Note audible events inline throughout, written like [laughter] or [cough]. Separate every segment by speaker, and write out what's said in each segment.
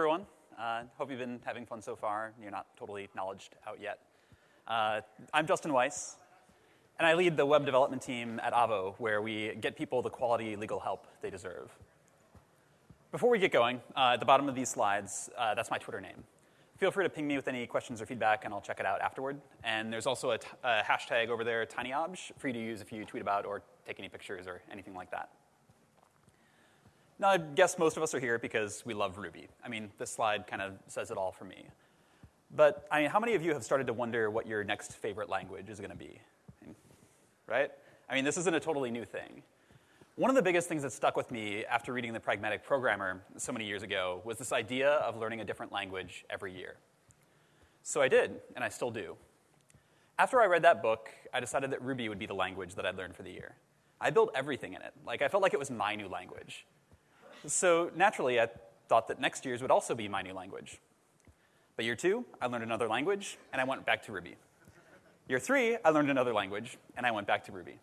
Speaker 1: Everyone. Uh, hope you've been having fun so far. You're not totally knowledged out yet. Uh, I'm Justin Weiss, and I lead the web development team at Avvo, where we get people the quality legal help they deserve. Before we get going, uh, at the bottom of these slides, uh, that's my Twitter name. Feel free to ping me with any questions or feedback, and I'll check it out afterward. And there's also a, hashtag over there, TinyObj, for you to use if you tweet about or take any pictures or anything like that. Now, I guess most of us are here because we love Ruby. I mean, this slide kind of says it all for me. But I mean, how many of you have started to wonder what your next favorite language is going to be? Right? I mean, this isn't a totally new thing. One of the biggest things that stuck with me after reading The Pragmatic Programmer so many years ago was this idea of learning a different language every year. So I did, and I still do. After I read that book, I decided that Ruby would be the language that I'd learn for the year. I built everything in it. Like, I felt like it was my new language. So naturally, I thought that next year's would also be my new language. But year two, I learned another language, and I went back to Ruby. Year three, I learned another language, and I went back to Ruby.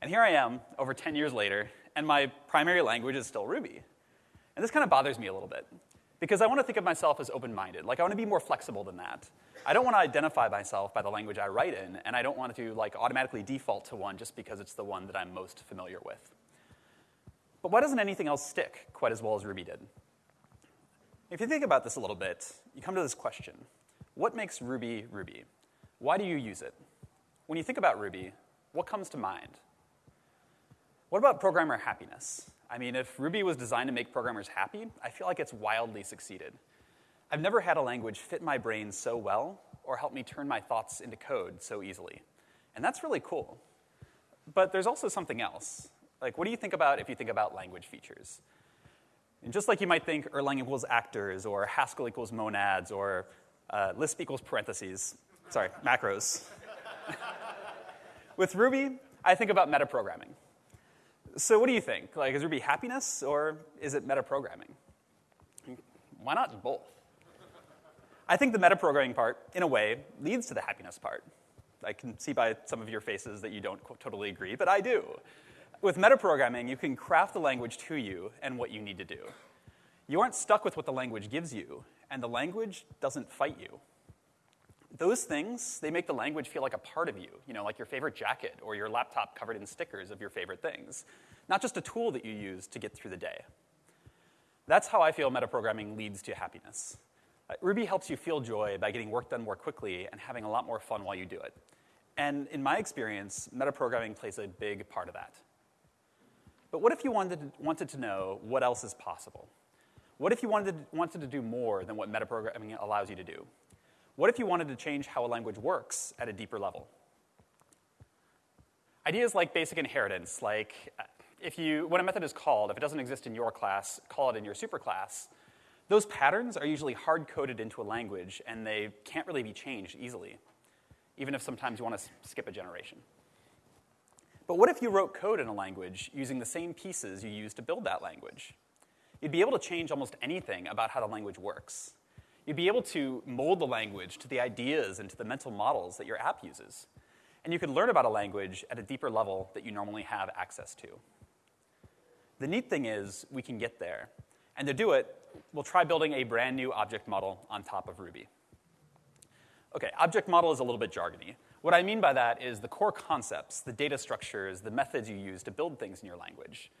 Speaker 1: And here I am, over 10 years later, and my primary language is still Ruby. And this kind of bothers me a little bit, because I want to think of myself as open minded. Like, I want to be more flexible than that. I don't want to identify myself by the language I write in, and I don't want to like automatically default to one just because it's the one that I'm most familiar with. But why doesn't anything else stick quite as well as Ruby did? If you think about this a little bit, you come to this question What makes Ruby Ruby? Why do you use it? When you think about Ruby, what comes to mind? What about programmer happiness? I mean, if Ruby was designed to make programmers happy, I feel like it's wildly succeeded. I've never had a language fit my brain so well or help me turn my thoughts into code so easily. And that's really cool. But there's also something else. Like, what do you think about if you think about language features? And just like you might think Erlang equals actors, or Haskell equals monads, or uh, Lisp equals parentheses, sorry, macros. [laughs] With Ruby, I think about metaprogramming. So what do you think? Like, is Ruby happiness, or is it metaprogramming? Why not both? I think the metaprogramming part, in a way, leads to the happiness part. I can see by some of your faces that you don't totally agree, but I do. With metaprogramming, you can craft the language to you and what you need to do. You aren't stuck with what the language gives you, and the language doesn't fight you. Those things, they make the language feel like a part of you, you know, like your favorite jacket or your laptop covered in stickers of your favorite things, not just a tool that you use to get through the day. That's how I feel metaprogramming leads to happiness. Uh, Ruby helps you feel joy by getting work done more quickly and having a lot more fun while you do it. And in my experience, metaprogramming plays a big part of that. But what if you wanted to, wanted to know what else is possible? What if you wanted to, wanted to do more than what metaprogramming allows you to do? What if you wanted to change how a language works at a deeper level? Ideas like basic inheritance, like uh, if you, when a method is called, if it doesn't exist in your class, call it in your superclass, those patterns are usually hard coded into a language and they can't really be changed easily, even if sometimes you want to skip a generation. But what if you wrote code in a language using the same pieces you used to build that language? You'd be able to change almost anything about how the language works. You'd be able to mold the language to the ideas and to the mental models that your app uses. And you could learn about a language at a deeper level that you normally have access to. The neat thing is, we can get there. And to do it, we'll try building a brand new object model on top of Ruby. Okay, object model is a little bit jargony. What I mean by that is the core concepts, the data structures, the methods you use to build things in your language.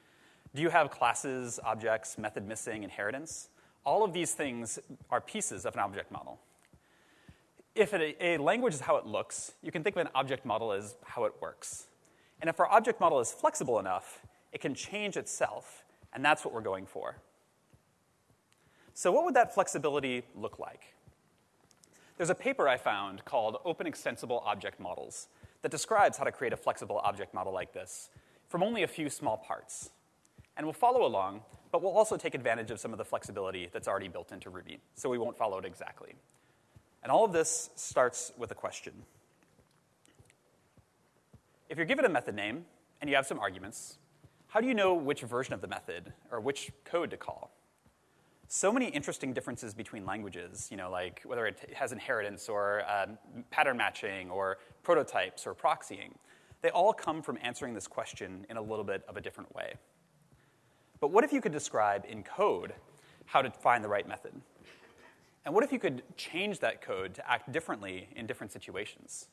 Speaker 1: Do you have classes, objects, method missing, inheritance? All of these things are pieces of an object model. If a, language is how it looks, you can think of an object model as how it works. And if our object model is flexible enough, it can change itself, and that's what we're going for. So, what would that flexibility look like? There's a paper I found called Open Extensible Object Models that describes how to create a flexible object model like this from only a few small parts. And we'll follow along, but we'll also take advantage of some of the flexibility that's already built into Ruby, so we won't follow it exactly. And all of this starts with a question. If you're given a method name and you have some arguments, how do you know which version of the method or which code to call? So many interesting differences between languages, you know, like whether it has inheritance or um, pattern matching or prototypes or proxying. They all come from answering this question in a little bit of a different way. But what if you could describe in code how to find the right method. And what if you could change that code to act differently in different situations?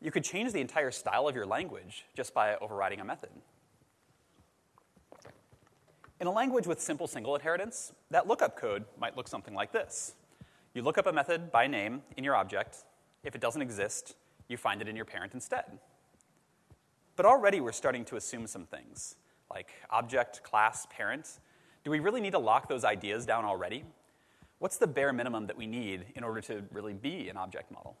Speaker 1: You could change the entire style of your language just by overriding a method. In a language with simple single inheritance, that lookup code might look something like this. You look up a method by name in your object. If it doesn't exist, you find it in your parent instead. But already we're starting to assume some things, like object, class, parent. Do we really need to lock those ideas down already? What's the bare minimum that we need in order to really be an object model?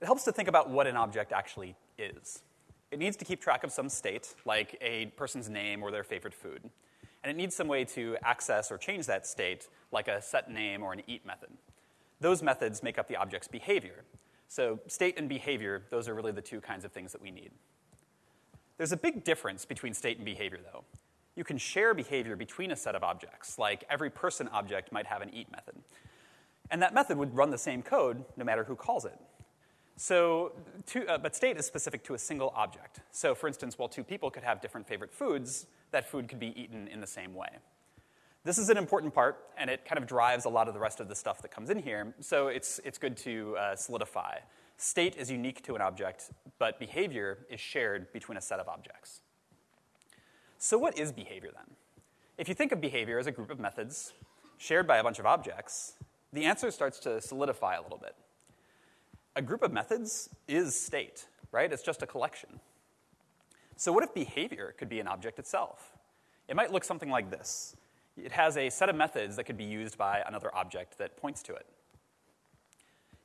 Speaker 1: It helps to think about what an object actually is. It needs to keep track of some state, like a person's name or their favorite food. And it needs some way to access or change that state, like a set name or an eat method. Those methods make up the object's behavior. So, state and behavior, those are really the two kinds of things that we need. There's a big difference between state and behavior, though. You can share behavior between a set of objects, like every person object might have an eat method. And that method would run the same code no matter who calls it. So, two, uh, but state is specific to a single object. So, for instance, while two people could have different favorite foods, that food could be eaten in the same way. This is an important part, and it kind of drives a lot of the rest of the stuff that comes in here, so it's, it's good to uh, solidify. State is unique to an object, but behavior is shared between a set of objects. So, what is behavior then? If you think of behavior as a group of methods shared by a bunch of objects, the answer starts to solidify a little bit a group of methods is state, right? It's just a collection. So, what if behavior could be an object itself? It might look something like this it has a set of methods that could be used by another object that points to it.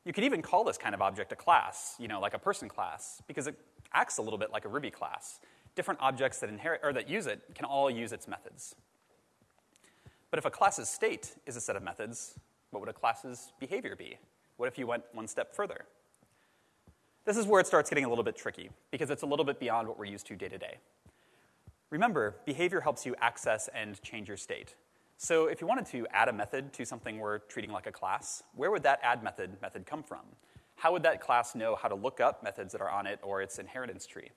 Speaker 1: You could even call this kind of object a class, you know, like a person class, because it acts a little bit like a Ruby class. Different objects that inherit or that use it can all use its methods. But if a class's state is a set of methods, what would a class's behavior be? What if you went one step further? This is where it starts getting a little bit tricky, because it's a little bit beyond what we're used to day to day. Remember, behavior helps you access and change your state. So if you wanted to add a method to something we're treating like a class, where would that add method method come from? How would that class know how to look up methods that are on it or its inheritance tree?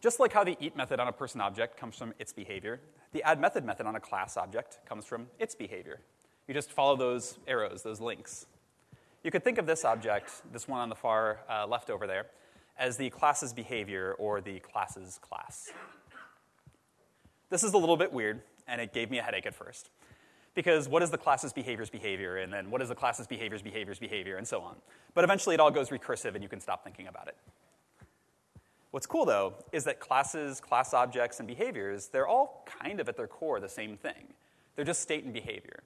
Speaker 1: Just like how the eat method on a person object comes from its behavior, the add method method on a class object comes from its behavior. You just follow those arrows, those links. You could think of this object, this one on the far uh, left over there, as the class's behavior or the class's class. This is a little bit weird, and it gave me a headache at first. Because what is the class's behavior's behavior, and then what is the class's behavior's behavior's behavior, and so on. But eventually it all goes recursive, and you can stop thinking about it. What's cool, though, is that classes, class objects, and behaviors, they're all kind of at their core the same thing. They're just state and behavior.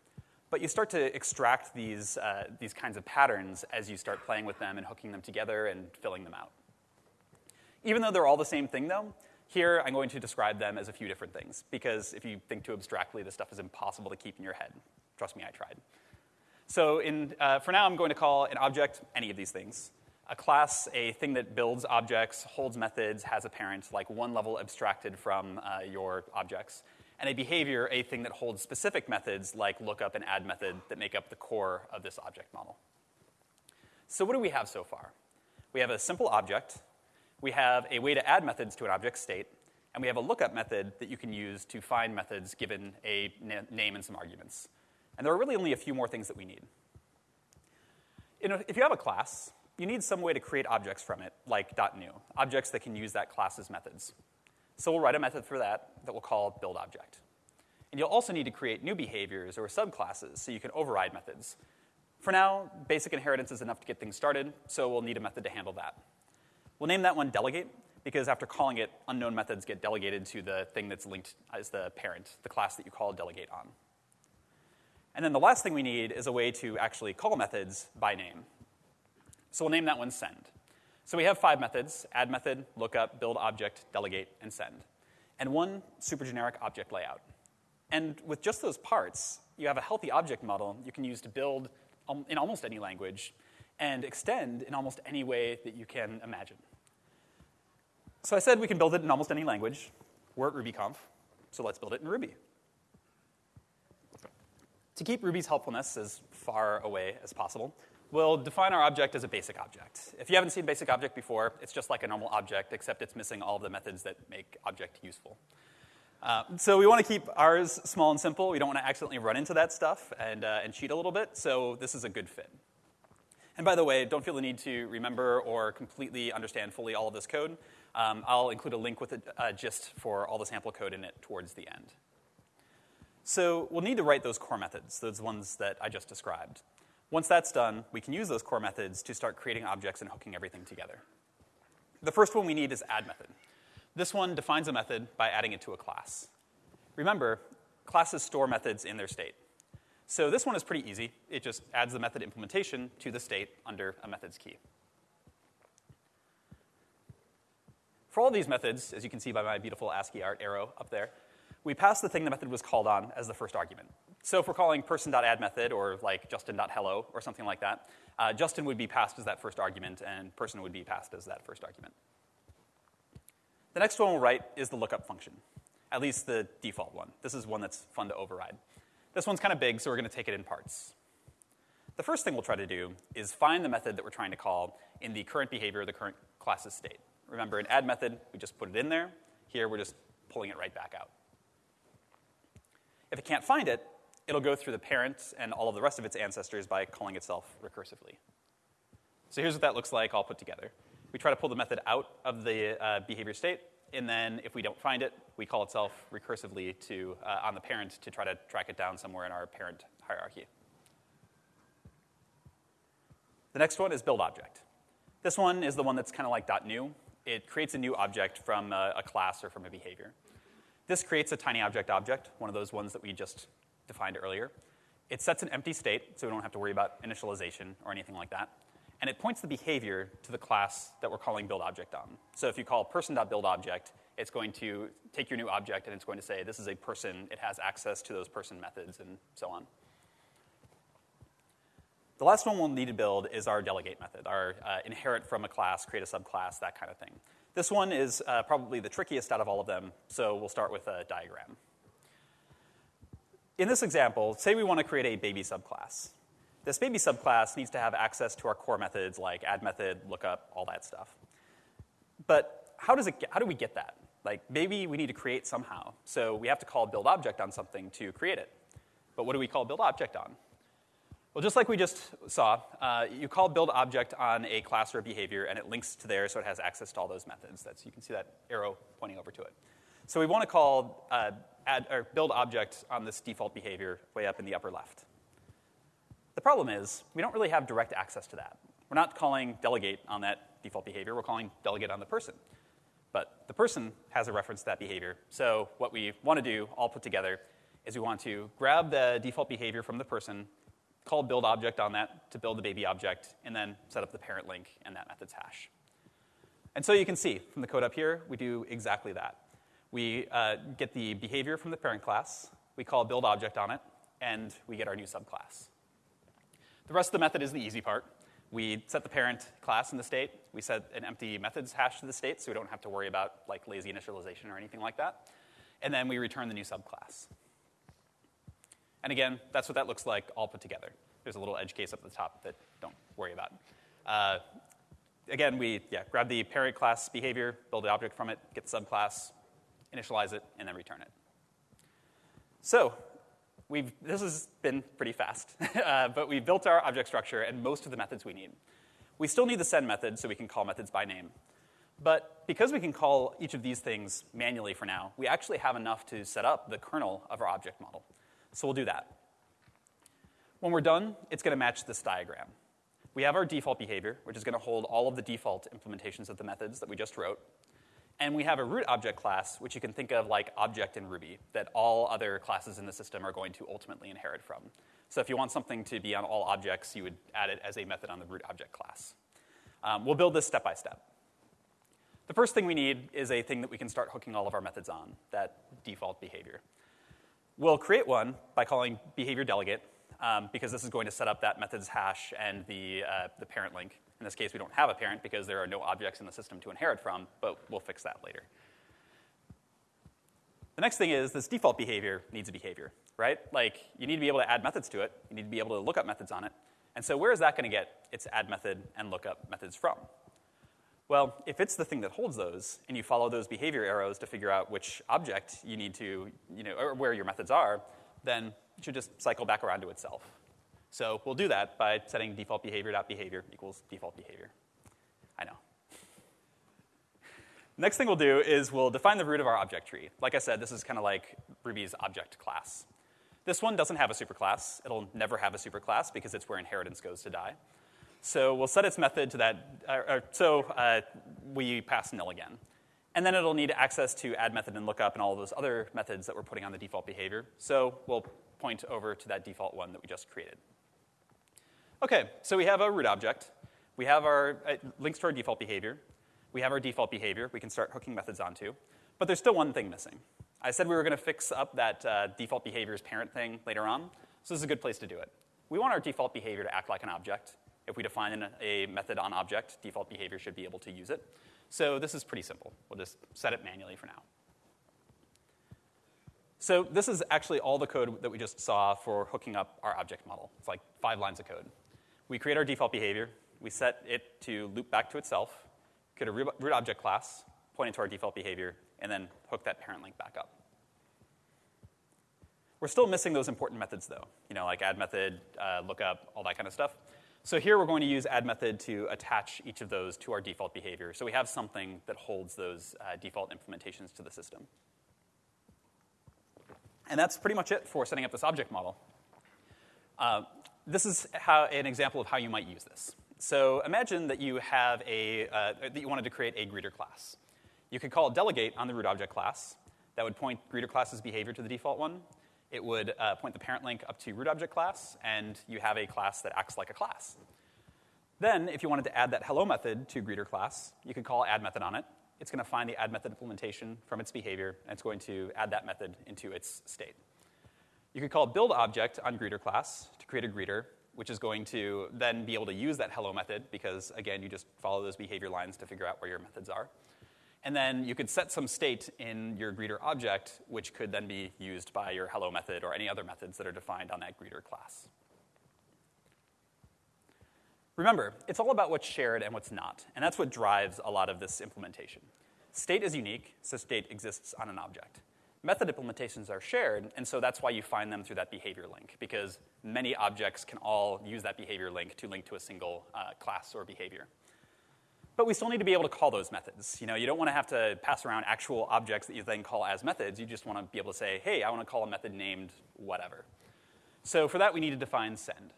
Speaker 1: But you start to extract these, uh, these kinds of patterns as you start playing with them and hooking them together and filling them out. Even though they're all the same thing, though, here I'm going to describe them as a few different things, because if you think too abstractly, this stuff is impossible to keep in your head. Trust me, I tried. So in, uh, for now, I'm going to call an object any of these things. A class, a thing that builds objects, holds methods, has a parent, like one level abstracted from uh, your objects and a behavior, a thing that holds specific methods like lookup and add method that make up the core of this object model. So, what do we have so far? We have a simple object, we have a way to add methods to an object state, and we have a lookup method that you can use to find methods given a na- name and some arguments. And there are really only a few more things that we need. if you have a class, you need some way to create objects from it, like .new, objects that can use that class's methods. So we'll write a method for that that we'll call build object. And you'll also need to create new behaviors or subclasses so you can override methods. For now, basic inheritance is enough to get things started, so we'll need a method to handle that. We'll name that one delegate because after calling it, unknown methods get delegated to the thing that's linked as the parent, the class that you call delegate on. And then the last thing we need is a way to actually call methods by name. So we'll name that one send. So we have five methods, add method, lookup, build object, delegate, and send. And one super generic object layout. And with just those parts, you have a healthy object model you can use to build um, in almost any language and extend in almost any way that you can imagine. So I said we can build it in almost any language. We're at RubyConf, so let's build it in Ruby. To keep Ruby's helpfulness as far away as possible, we'll define our object as a basic object. If you haven't seen basic object before, it's just like a normal object, except it's missing all of the methods that make object useful. Uh, so we want to keep ours small and simple. We don't want to accidentally run into that stuff and, uh, and cheat a little bit, so this is a good fit. And by the way, don't feel the need to remember or completely understand fully all of this code. Um, I'll include a link with a uh, gist for all the sample code in it towards the end. So we'll need to write those core methods, those ones that I just described. Once that's done, we can use those core methods to start creating objects and hooking everything together. The first one we need is add method. This one defines a method by adding it to a class. Remember, classes store methods in their state. So this one is pretty easy. It just adds the method implementation to the state under a methods key. For all these methods, as you can see by my beautiful ASCII art arrow up there, we pass the thing the method was called on as the first argument. So if we're calling person.add method or like justin.hello or something like that, uh, Justin would be passed as that first argument and person would be passed as that first argument. The next one we'll write is the lookup function, at least the default one. This is one that's fun to override. This one's kind of big, so we're going to take it in parts. The first thing we'll try to do is find the method that we're trying to call in the current behavior, of the current class's state. Remember, in add method, we just put it in there. Here, we're just pulling it right back out. If it can't find it, it'll go through the parent and all of the rest of its ancestors by calling itself recursively. So here's what that looks like all put together. We try to pull the method out of the uh, behavior state, and then if we don't find it, we call itself recursively to, uh, on the parent to try to track it down somewhere in our parent hierarchy. The next one is build object. This one is the one that's kind of like .new. It creates a new object from a, a class or from a behavior. This creates a tiny object object, one of those ones that we just defined earlier. It sets an empty state, so we don't have to worry about initialization or anything like that and it points the behavior to the class that we're calling build object on. So if you call person.buildObject, it's going to take your new object and it's going to say this is a person, it has access to those person methods, and so on. The last one we'll need to build is our delegate method, our uh, inherit from a class, create a subclass, that kind of thing. This one is uh, probably the trickiest out of all of them, so we'll start with a diagram. In this example, say we want to create a baby subclass. This baby subclass needs to have access to our core methods like add method, lookup, all that stuff. But how, does it get, how do we get that? Like maybe we need to create somehow. So we have to call build object on something to create it. But what do we call build object on? Well, just like we just saw, uh, you call build object on a class or a behavior, and it links to there so it has access to all those methods. That's, you can see that arrow pointing over to it. So we want to call uh, add, or build object on this default behavior way up in the upper left. The problem is we don't really have direct access to that. We're not calling delegate on that default behavior, we're calling delegate on the person. But the person has a reference to that behavior. So what we want to do, all put together, is we want to grab the default behavior from the person, call build object on that to build the baby object, and then set up the parent link and that method's hash. And so you can see from the code up here, we do exactly that. We uh, get the behavior from the parent class, we call build object on it, and we get our new subclass. The rest of the method is the easy part. We set the parent class in the state. We set an empty methods hash to the state, so we don't have to worry about like lazy initialization or anything like that. And then we return the new subclass. And again, that's what that looks like all put together. There's a little edge case up at the top that don't worry about. Uh, again, we yeah, grab the parent class behavior, build the object from it, get the subclass, initialize it, and then return it. So we've, this has been pretty fast, [laughs] uh, but we've built our object structure and most of the methods we need. We still need the send method so we can call methods by name. But because we can call each of these things manually for now, we actually have enough to set up the kernel of our object model. So we'll do that. When we're done, it's going to match this diagram. We have our default behavior, which is going to hold all of the default implementations of the methods that we just wrote. And we have a root object class, which you can think of like object in Ruby, that all other classes in the system are going to ultimately inherit from. So if you want something to be on all objects, you would add it as a method on the root object class. Um, we'll build this step by step. The first thing we need is a thing that we can start hooking all of our methods on, that default behavior. We'll create one by calling behavior delegate, um, because this is going to set up that method's hash and the, uh, the parent link. In this case, we don't have a parent because there are no objects in the system to inherit from, but we'll fix that later. The next thing is this default behavior needs a behavior, right? Like, you need to be able to add methods to it. You need to be able to look up methods on it. And so where is that going to get its add method and lookup methods from? Well, if it's the thing that holds those, and you follow those behavior arrows to figure out which object you need to, you know, or where your methods are, then it should just cycle back around to itself. So we'll do that by setting default behavior.behavior equals default behavior. I know. Next thing we'll do is we'll define the root of our object tree. Like I said, this is kind of like Ruby's object class. This one doesn't have a superclass. It'll never have a superclass because it's where inheritance goes to die. So we'll set its method to that. Uh, so uh, we pass nil again. And then it'll need access to add method and lookup and all those other methods that we're putting on the default behavior. So we'll point over to that default one that we just created. Okay, so we have a root object. We have our uh, links to our default behavior. We have our default behavior we can start hooking methods onto. But there's still one thing missing. I said we were going to fix up that uh, default behavior's parent thing later on, so this is a good place to do it. We want our default behavior to act like an object. If we define a method on object, default behavior should be able to use it. So this is pretty simple. We'll just set it manually for now. So this is actually all the code that we just saw for hooking up our object model. It's like five lines of code. We create our default behavior. We set it to loop back to itself, create a root object class, point it to our default behavior, and then hook that parent link back up. We're still missing those important methods, though, you know, like add method, uh, lookup, all that kind of stuff. So here we're going to use add method to attach each of those to our default behavior. So we have something that holds those uh, default implementations to the system. And that's pretty much it for setting up this object model. Uh, this is how, an example of how you might use this. So imagine that you have a uh, that you wanted to create a greeter class. You could call delegate on the root object class. That would point greeter class's behavior to the default one it would uh, point the parent link up to root object class, and you have a class that acts like a class. Then, if you wanted to add that hello method to greeter class, you could call add method on it. It's going to find the add method implementation from its behavior, and it's going to add that method into its state. You could call build object on greeter class to create a greeter, which is going to then be able to use that hello method because, again, you just follow those behavior lines to figure out where your methods are. And then you could set some state in your greeter object, which could then be used by your hello method or any other methods that are defined on that greeter class. Remember, it's all about what's shared and what's not, and that's what drives a lot of this implementation. State is unique, so state exists on an object. Method implementations are shared, and so that's why you find them through that behavior link, because many objects can all use that behavior link to link to a single uh, class or behavior. But we still need to be able to call those methods. You know, you don't want to have to pass around actual objects that you then call as methods. You just want to be able to say, hey, I want to call a method named whatever. So for that, we need to define send.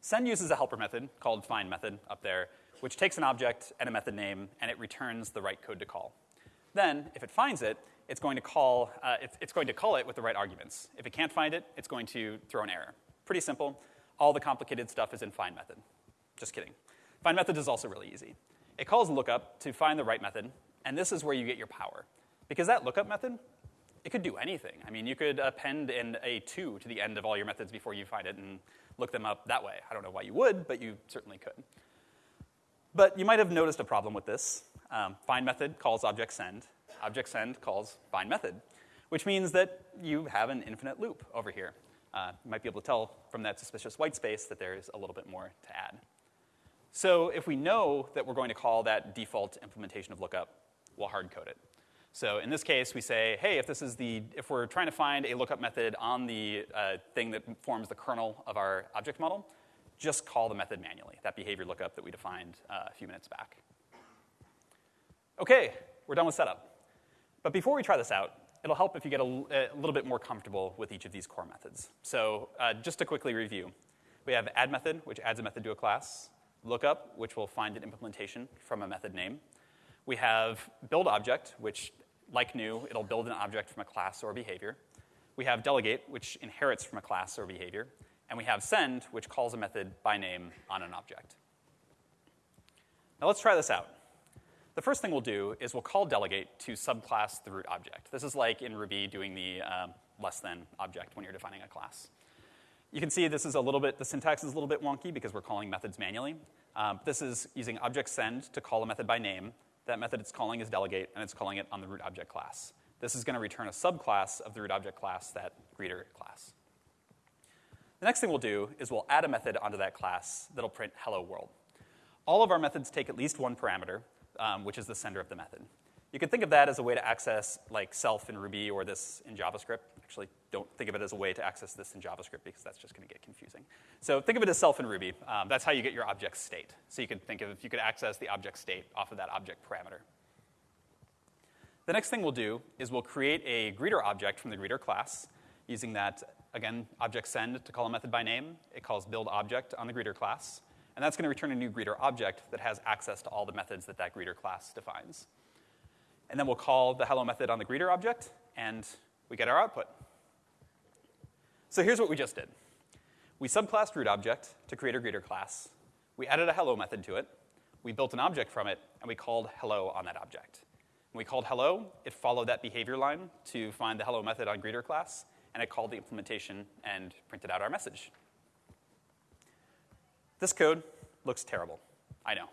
Speaker 1: Send uses a helper method called find method up there, which takes an object and a method name, and it returns the right code to call. Then, if it finds it, it's going to call, uh, it's, it's going to call it with the right arguments. If it can't find it, it's going to throw an error. Pretty simple. All the complicated stuff is in find method. Just kidding. Find method is also really easy. It calls lookup to find the right method, and this is where you get your power. Because that lookup method, it could do anything. I mean, you could append in a 2 to the end of all your methods before you find it and look them up that way. I don't know why you would, but you certainly could. But you might have noticed a problem with this. Um, find method calls object send. Object send calls find method, which means that you have an infinite loop over here. Uh, you might be able to tell from that suspicious white space that there's a little bit more to add. So if we know that we're going to call that default implementation of lookup, we'll hard code it. So in this case, we say, hey, if this is the, if we're trying to find a lookup method on the uh, thing that forms the kernel of our object model, just call the method manually, that behavior lookup that we defined uh, a few minutes back. Okay, we're done with setup. But before we try this out, it'll help if you get a, a little bit more comfortable with each of these core methods. So uh, just to quickly review, we have add method, which adds a method to a class lookup, which will find an implementation from a method name. We have build object, which, like new, it'll build an object from a class or behavior. We have delegate, which inherits from a class or behavior. And we have send, which calls a method by name on an object. Now let's try this out. The first thing we'll do is we'll call delegate to subclass the root object. This is like in Ruby doing the uh, less than object when you're defining a class. You can see this is a little bit, the syntax is a little bit wonky because we're calling methods manually. Um, this is using object send to call a method by name. That method it's calling is delegate, and it's calling it on the root object class. This is going to return a subclass of the root object class, that greeter class. The next thing we'll do is we'll add a method onto that class that'll print hello world. all of our methods take at least one parameter, um, which is the sender of the method. You can think of that as a way to access like self in Ruby or this in JavaScript. Actually, don't think of it as a way to access this in JavaScript because that's just going to get confusing. So think of it as self in Ruby. Um, that's how you get your object state. So you could think of if you could access the object state off of that object parameter. The next thing we'll do is we'll create a greeter object from the greeter class using that, again, object send to call a method by name. It calls build object on the greeter class. And that's going to return a new greeter object that has access to all the methods that that greeter class defines. And then we'll call the hello method on the greeter object, and we get our output. So here's what we just did. We subclassed root object to create a greeter class. We added a hello method to it. We built an object from it, and we called hello on that object. When we called hello, it followed that behavior line to find the hello method on greeter class, and it called the implementation and printed out our message. This code looks terrible. I know.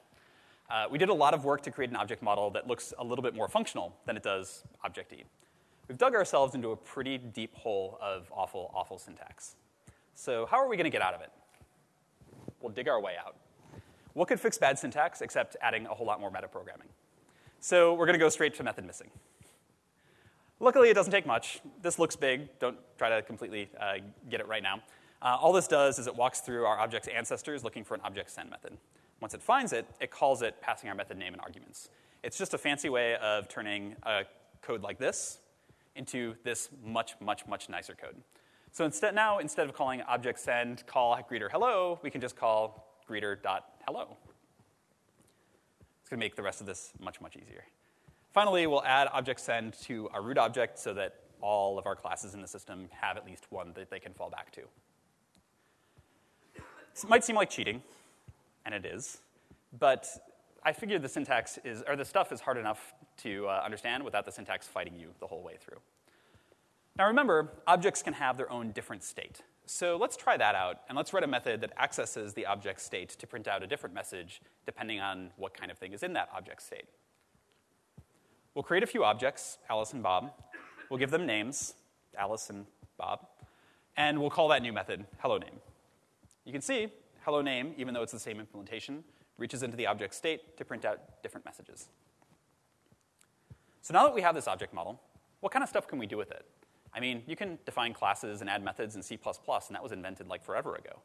Speaker 1: Uh, we did a lot of work to create an object model that looks a little bit more functional than it does Object-E. We've dug ourselves into a pretty deep hole of awful, awful syntax. So how are we going to get out of it? We'll dig our way out. What could fix bad syntax except adding a whole lot more metaprogramming? So we're going to go straight to method missing. Luckily, it doesn't take much. This looks big. Don't try to completely uh, get it right now. Uh, all this does is it walks through our object's ancestors looking for an object send method. Once it finds it, it calls it passing our method name and arguments. It's just a fancy way of turning a code like this into this much, much, much nicer code. So instead now, instead of calling object send call greeter hello, we can just call greeter.hello. It's going to make the rest of this much, much easier. Finally, we'll add object send to our root object so that all of our classes in the system have at least one that they can fall back to. It might seem like cheating, and it is, but I figured the syntax is, or the stuff is hard enough to uh, understand without the syntax fighting you the whole way through. Now remember, objects can have their own different state. So let's try that out, and let's write a method that accesses the object state to print out a different message depending on what kind of thing is in that object state. We'll create a few objects, Alice and Bob. We'll give them names, Alice and Bob, and we'll call that new method hello name. You can see hello name, even though it's the same implementation, reaches into the object state to print out different messages. So now that we have this object model, what kind of stuff can we do with it? I mean, you can define classes and add methods in C++, and that was invented like forever ago.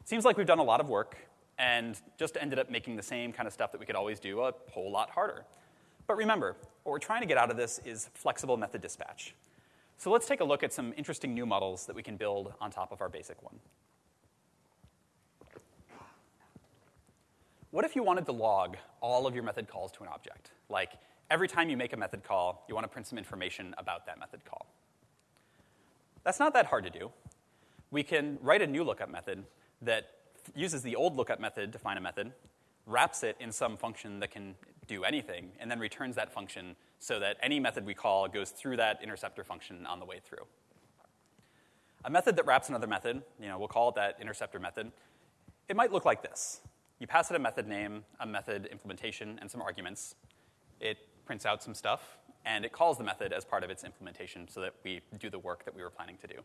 Speaker 1: It seems like we've done a lot of work and just ended up making the same kind of stuff that we could always do a whole lot harder. But remember, what we're trying to get out of this is flexible method dispatch. So let's take a look at some interesting new models that we can build on top of our basic one. What if you wanted to log all of your method calls to an object? Like, every time you make a method call, you want to print some information about that method call. That's not that hard to do. We can write a new lookup method that uses the old lookup method to find a method, wraps it in some function that can do anything, and then returns that function so that any method we call goes through that interceptor function on the way through. A method that wraps another method, you know, we'll call it that interceptor method, it might look like this. You pass it a method name, a method implementation, and some arguments. It prints out some stuff, and it calls the method as part of its implementation so that we do the work that we were planning to do.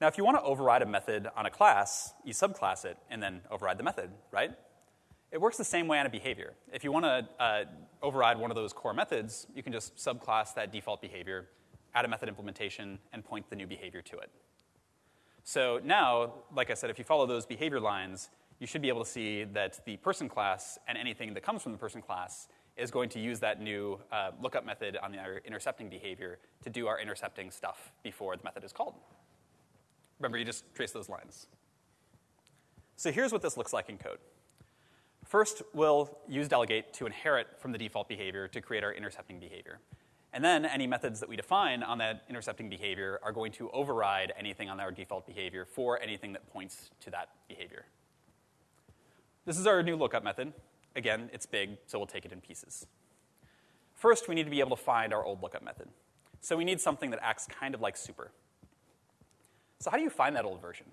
Speaker 1: Now, if you want to override a method on a class, you subclass it and then override the method, right? It works the same way on a behavior. If you want to uh, override one of those core methods, you can just subclass that default behavior, add a method implementation, and point the new behavior to it. So now, like I said, if you follow those behavior lines, you should be able to see that the person class and anything that comes from the person class is going to use that new uh, lookup method on our intercepting behavior to do our intercepting stuff before the method is called. Remember, you just trace those lines. So here's what this looks like in code. First, we'll use delegate to inherit from the default behavior to create our intercepting behavior. And then any methods that we define on that intercepting behavior are going to override anything on our default behavior for anything that points to that behavior. This is our new lookup method. Again, it's big, so we'll take it in pieces. First, we need to be able to find our old lookup method. So we need something that acts kind of like super. So how do you find that old version?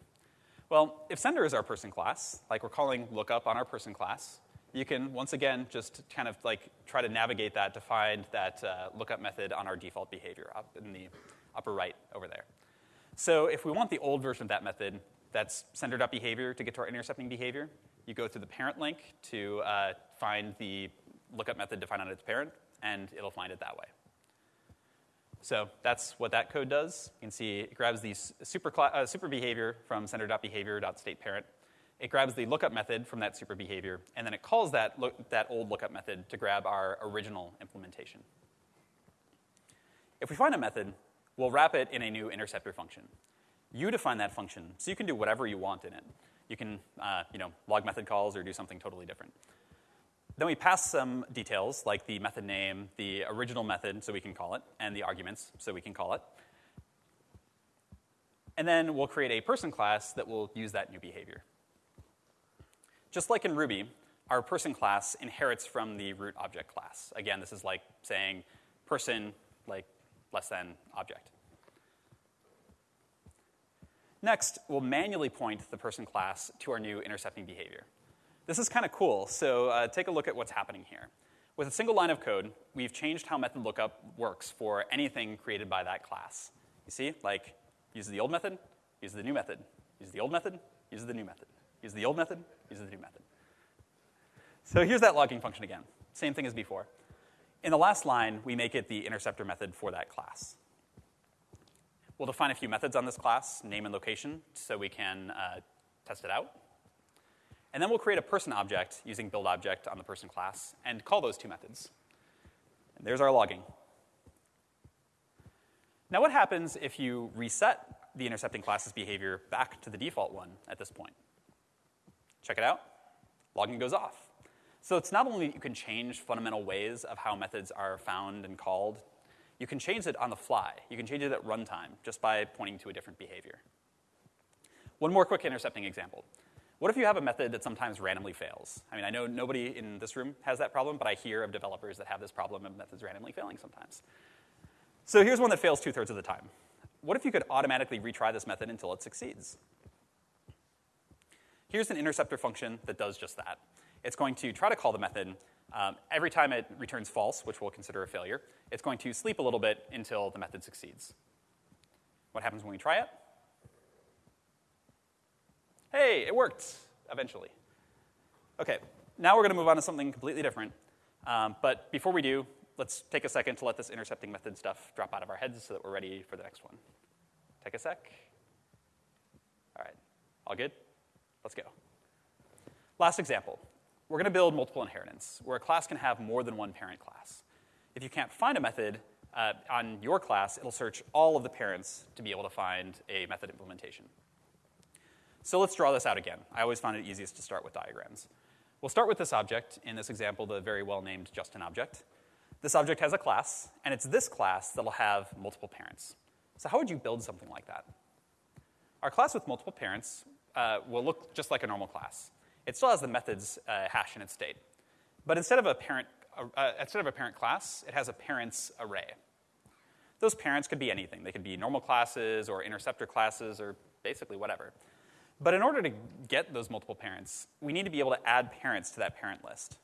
Speaker 1: Well, if sender is our person class, like we're calling lookup on our person class, you can once again just kind of like try to navigate that to find that uh, lookup method on our default behavior up in the upper right over there. So if we want the old version of that method, That's sender.behavior to get to our intercepting behavior. You go through the parent link to uh, find the lookup method defined on its parent, and it'll find it that way. So that's what that code does. You can see it grabs the super, uh, super behavior from sender.behavior.stateParent. It grabs the lookup method from that super behavior, and then it calls that, that old lookup method to grab our original implementation. If we find a method, we'll wrap it in a new interceptor function. You define that function, so you can do whatever you want in it. You can uh, you know, log method calls or do something totally different. Then we pass some details like the method name, the original method, so we can call it, and the arguments, so we can call it. And then we'll create a person class that will use that new behavior. Just like in Ruby, our person class inherits from the root object class. Again, this is like saying person, like less than object. Next, we'll manually point the person class to our new intercepting behavior. This is kind of cool, so uh, take a look at what's happening here. With a single line of code, we've changed how method lookup works for anything created by that class. You see, like, use the old method, use the new method, use the old method, use the new method, use the old method, use the new method. So here's that logging function again. Same thing as before. In the last line, we make it the interceptor method for that class. We'll define a few methods on this class, name and location, so we can uh, test it out. And then we'll create a person object using build object on the person class and call those two methods. And there's our logging. Now, what happens if you reset the intercepting class's behavior back to the default one at this point? Check it out. Logging goes off. So it's not only you can change fundamental ways of how methods are found and called, you can change it on the fly. You can change it at runtime just by pointing to a different behavior. One more quick intercepting example. What if you have a method that sometimes randomly fails? I mean, I know nobody in this room has that problem, but I hear of developers that have this problem of methods randomly failing sometimes. So here's one that fails two thirds of the time. What if you could automatically retry this method until it succeeds? Here's an interceptor function that does just that. It's going to try to call the method. Um, every time it returns false, which we'll consider a failure, it's going to sleep a little bit until the method succeeds. What happens when we try it? Hey, it worked eventually. Okay, now we're going to move on to something completely different. Um, but before we do, let's take a second to let this intercepting method stuff drop out of our heads so that we're ready for the next one. Take a sec. All right, all good? Let's go. Last example. We're going to build multiple inheritance, where a class can have more than one parent class. If you can't find a method uh, on your class, it'll search all of the parents to be able to find a method implementation. So let's draw this out again. I always find it easiest to start with diagrams. We'll start with this object, in this example, the very well named Justin object. This object has a class, and it's this class that'll have multiple parents. So, how would you build something like that? Our class with multiple parents uh, will look just like a normal class. It still has the methods uh, hash in its state. But instead of, a parent, uh, instead of a parent class, it has a parents array. Those parents could be anything. They could be normal classes or interceptor classes or basically whatever. But in order to get those multiple parents, we need to be able to add parents to that parent list.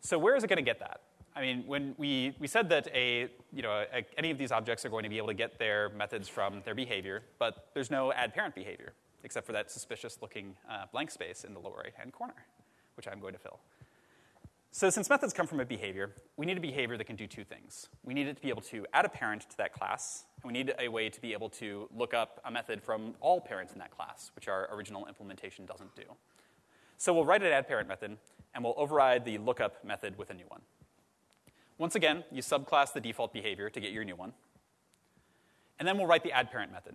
Speaker 1: So where is it going to get that? I mean, when we, we said that a, you know, a, any of these objects are going to be able to get their methods from their behavior, but there's no add parent behavior, except for that suspicious looking uh, blank space in the lower right hand corner, which I'm going to fill. So since methods come from a behavior, we need a behavior that can do two things. We need it to be able to add a parent to that class, and we need a way to be able to look up a method from all parents in that class, which our original implementation doesn't do. So we'll write an add parent method, and we'll override the lookup method with a new one. Once again, you subclass the default behavior to get your new one. And then we'll write the add parent method.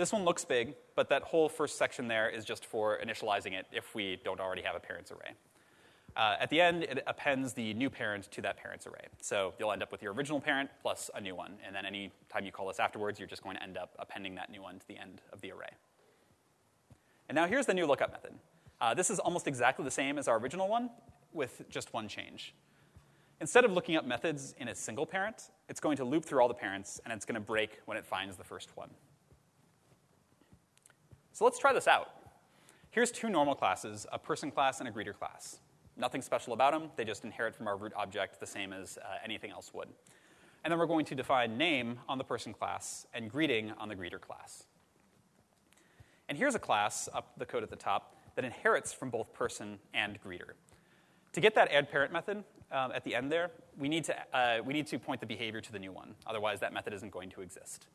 Speaker 1: This one looks big, but that whole first section there is just for initializing it if we don't already have a parents array. Uh, at the end, it appends the new parent to that parent's array. So you'll end up with your original parent plus a new one. And then any time you call this afterwards, you're just going to end up appending that new one to the end of the array. And now here's the new lookup method. Uh, this is almost exactly the same as our original one with just one change. Instead of looking up methods in a single parent, it's going to loop through all the parents, and it's going to break when it finds the first one. So let's try this out. Here's two normal classes, a person class and a greeter class. Nothing special about them. They just inherit from our root object the same as uh, anything else would. And then we're going to define name on the person class and greeting on the greeter class. And here's a class, up the code at the top, that inherits from both person and greeter. To get that add parent method um, at the end there, we need, to, uh, we need to point the behavior to the new one. Otherwise, that method isn't going to exist.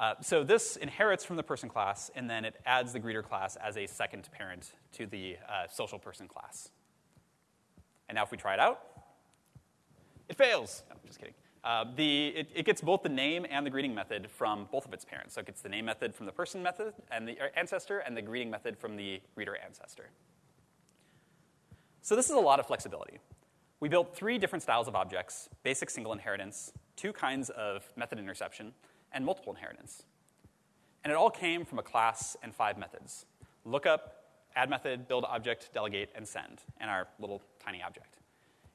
Speaker 1: Uh, so this inherits from the person class, and then it adds the greeter class as a second parent to the uh, social person class. And now if we try it out, it fails. No, just kidding. Uh, the, it, it, gets both the name and the greeting method from both of its parents. So it gets the name method from the person method and the ancestor, and the greeting method from the greeter ancestor. So this is a lot of flexibility. We built three different styles of objects, basic single inheritance, two kinds of method interception, and multiple inheritance. And it all came from a class and five methods. Lookup, add method, build object, delegate, and send, and our little tiny object.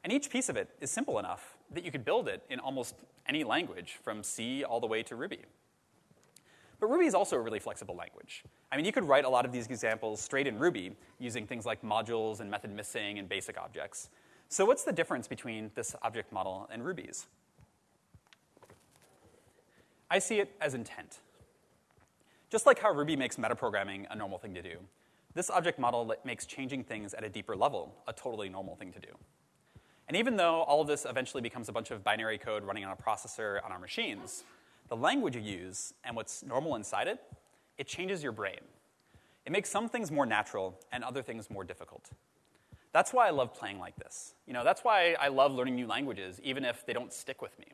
Speaker 1: And each piece of it is simple enough that you could build it in almost any language, from C all the way to Ruby. But Ruby is also a really flexible language. I mean, you could write a lot of these examples straight in Ruby using things like modules and method missing and basic objects. So what's the difference between this object model and Ruby's? I see it as intent. Just like how Ruby makes metaprogramming a normal thing to do, this object model makes changing things at a deeper level a totally normal thing to do. And even though all of this eventually becomes a bunch of binary code running on a processor on our machines, the language you use and what's normal inside it, it changes your brain. It makes some things more natural and other things more difficult. That's why I love playing like this. You know, that's why I love learning new languages, even if they don't stick with me.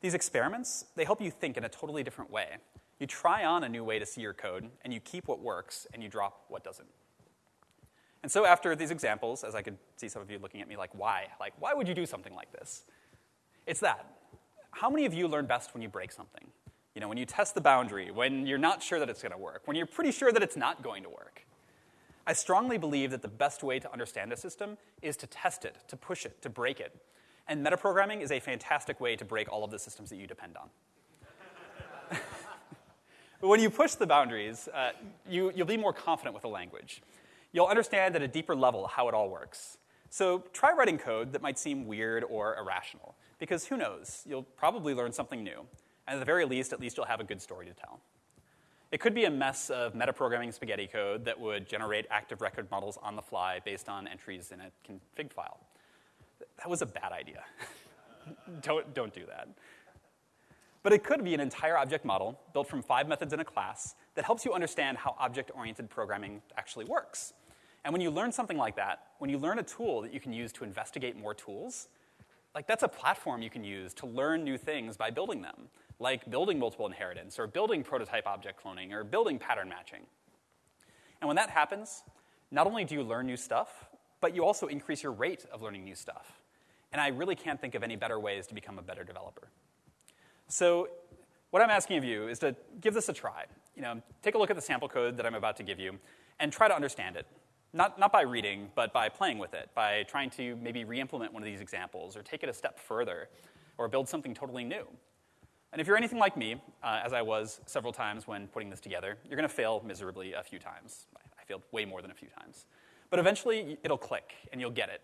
Speaker 1: These experiments, they help you think in a totally different way. You try on a new way to see your code, and you keep what works, and you drop what doesn't. And so after these examples, as I could see some of you looking at me like, why? Like, why would you do something like this? It's that. How many of you learn best when you break something? You know, when you test the boundary, when you're not sure that it's going to work, when you're pretty sure that it's not going to work. I strongly believe that the best way to understand a system is to test it, to push it, to break it. And metaprogramming is a fantastic way to break all of the systems that you depend on. [laughs] but when you push the boundaries, uh, you, you'll be more confident with the language you'll understand at a deeper level how it all works. So try writing code that might seem weird or irrational, because who knows? You'll probably learn something new. And at the very least, at least you'll have a good story to tell. It could be a mess of metaprogramming spaghetti code that would generate active record models on the fly based on entries in a config file. That was a bad idea. [laughs] don't, don't do that. But it could be an entire object model built from five methods in a class that helps you understand how object oriented programming actually works. And when you learn something like that, when you learn a tool that you can use to investigate more tools, like that's a platform you can use to learn new things by building them, like building multiple inheritance, or building prototype object cloning, or building pattern matching. And when that happens, not only do you learn new stuff, but you also increase your rate of learning new stuff. And I really can't think of any better ways to become a better developer. So, what I'm asking of you is to give this a try. You know, take a look at the sample code that I'm about to give you and try to understand it. Not, not by reading, but by playing with it, by trying to maybe re implement one of these examples or take it a step further or build something totally new. And if you're anything like me, uh, as I was several times when putting this together, you're going to fail miserably a few times. I failed way more than a few times. But eventually, it'll click and you'll get it.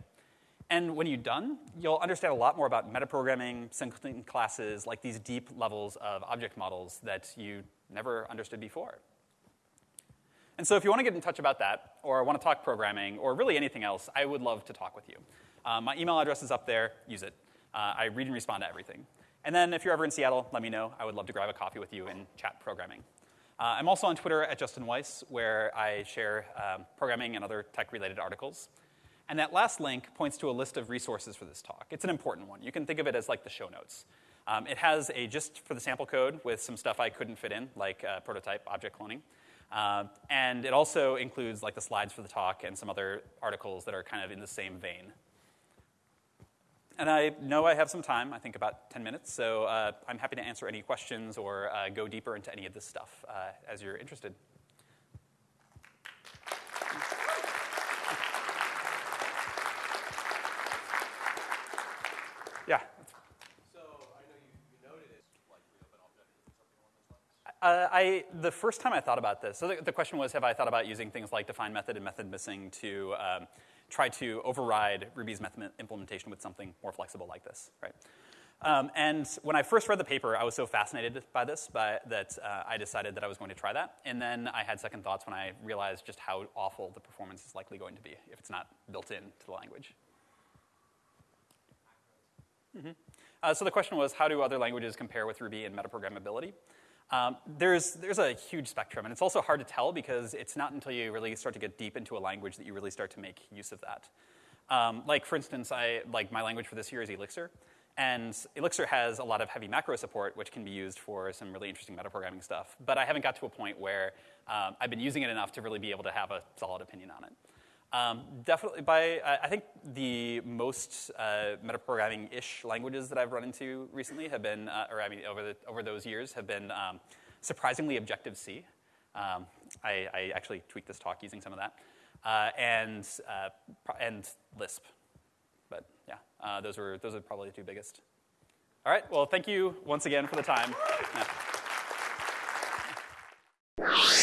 Speaker 1: And when you're done, you'll understand a lot more about metaprogramming, singleton classes, like these deep levels of object models that you never understood before. And so if you want to get in touch about that, or want to talk programming, or really anything else, I would love to talk with you. Uh, my email address is up there. Use it. Uh, I read and respond to everything. And then if you're ever in Seattle, let me know. I would love to grab a coffee with you and chat programming. Uh, I'm also on Twitter at Justin Weiss, where I share um, programming and other tech-related articles. And that last link points to a list of resources for this talk. It's an important one. You can think of it as like the show notes. Um, it has a gist for the sample code with some stuff I couldn't fit in, like uh, prototype object cloning. Uh, and it also includes like the slides for the talk and some other articles that are kind of in the same vein. And I know I have some time, I think about 10 minutes, so uh, I'm happy to answer any questions or uh, go deeper into any of this stuff uh, as you're interested. Yeah. Uh, I, the first time I thought about this, so the, the, question was, have I thought about using things like define method and method missing to um, try to override Ruby's method implementation with something more flexible like this, right? Um, and when I first read the paper, I was so fascinated by this by, that uh, I decided that I was going to try that. And then I had second thoughts when I realized just how awful the performance is likely going to be if it's not built into the language. Mm-hmm. Uh, so the question was, how do other languages compare with Ruby in metaprogrammability? Um, there's, there's a huge spectrum, and it's also hard to tell because it's not until you really start to get deep into a language that you really start to make use of that. Um, like, for instance, I, like my language for this year is Elixir, and Elixir has a lot of heavy macro support, which can be used for some really interesting metaprogramming stuff. But I haven't got to a point where um, I've been using it enough to really be able to have a solid opinion on it. Um, definitely, by I think the most uh, metaprogramming-ish languages that I've run into recently have been, uh, or I mean, over the, over those years, have been um, surprisingly Objective C. Um, I, I, actually tweaked this talk using some of that, uh, and uh, and Lisp. But yeah, uh, those were those are probably the two biggest. All right. Well, thank you once again for the time. Yeah.